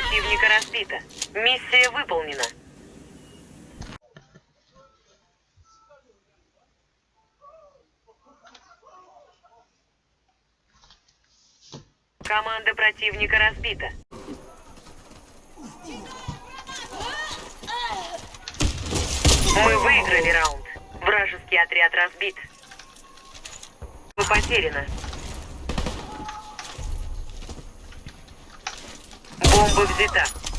противника разбита. Миссия выполнена. Команда противника разбита. Мы выиграли раунд. Вражеский отряд разбит. Вы потеряны. Vou visitar.